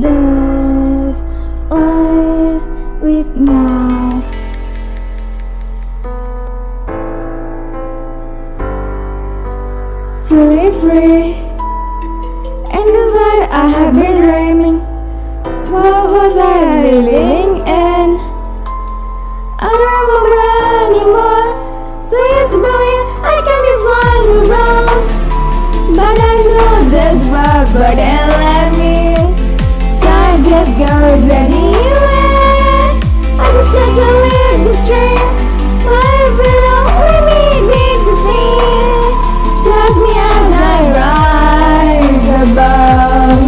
those eyes with now. Feeling free, and this life I have been dreaming. What was I living in? I don't remember anymore. Please believe I can be flying around, but I know left me. Time just goes anywhere. I just start to live the stream. Life will only need me to see. Trust me as I rise above.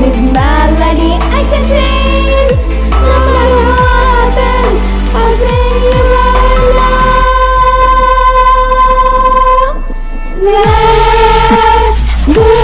This melody I can change. No matter what happens, I'll sing it right now. Let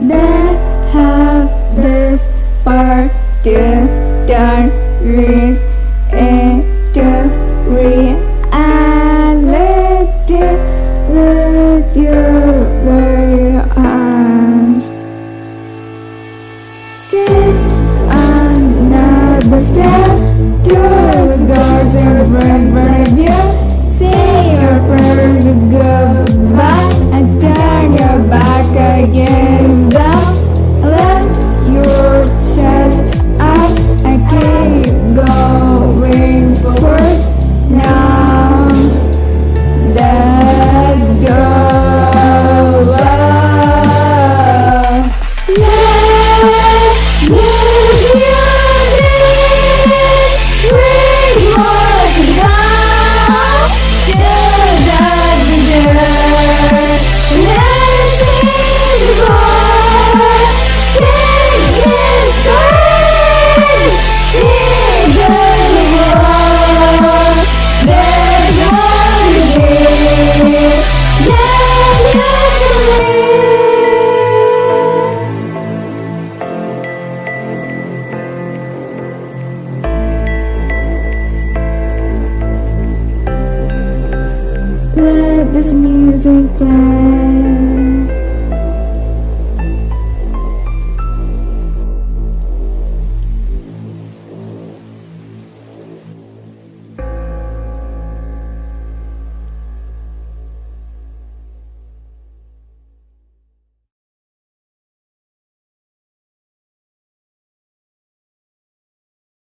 Then have this part to turn dreams into reality with your very hands. Take another step the doors in front of you. Say your prayers goodbye and turn your back against this music play.